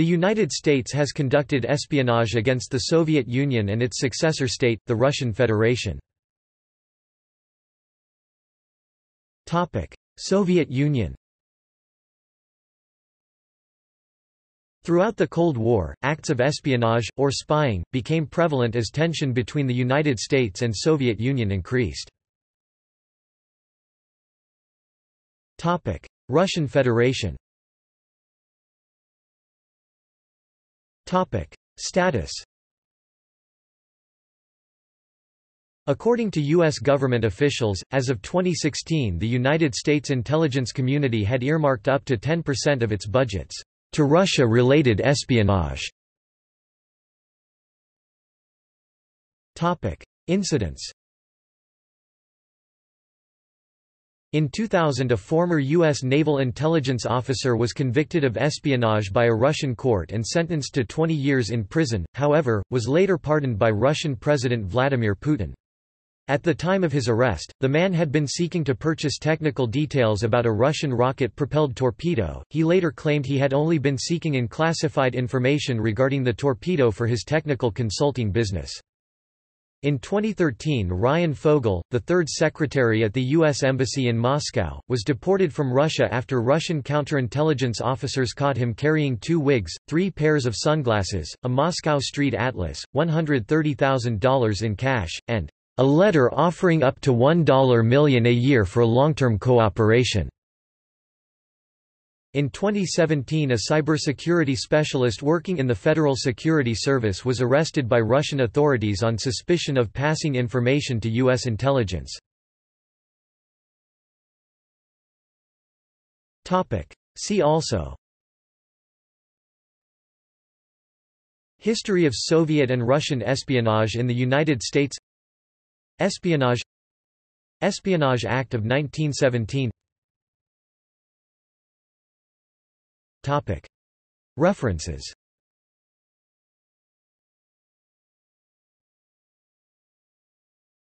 The United States has conducted espionage against the Soviet Union and its successor state, the Russian Federation. Soviet Union Throughout the Cold War, acts of espionage, or spying, became prevalent as tension between the United States and Soviet Union increased. Russian Federation Status According to U.S. government officials, as of 2016 the United States intelligence community had earmarked up to 10% of its budgets to Russia-related espionage. Incidents In 2000 a former U.S. naval intelligence officer was convicted of espionage by a Russian court and sentenced to 20 years in prison, however, was later pardoned by Russian President Vladimir Putin. At the time of his arrest, the man had been seeking to purchase technical details about a Russian rocket-propelled torpedo. He later claimed he had only been seeking unclassified information regarding the torpedo for his technical consulting business. In 2013 Ryan Fogle, the third secretary at the U.S. Embassy in Moscow, was deported from Russia after Russian counterintelligence officers caught him carrying two wigs, three pairs of sunglasses, a Moscow street atlas, $130,000 in cash, and a letter offering up to 1 million a year for long-term cooperation. In 2017 a cybersecurity specialist working in the Federal Security Service was arrested by Russian authorities on suspicion of passing information to U.S. intelligence. See also History of Soviet and Russian espionage in the United States Espionage Espionage Act of 1917 References